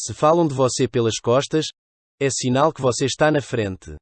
Se falam de você pelas costas, é sinal que você está na frente.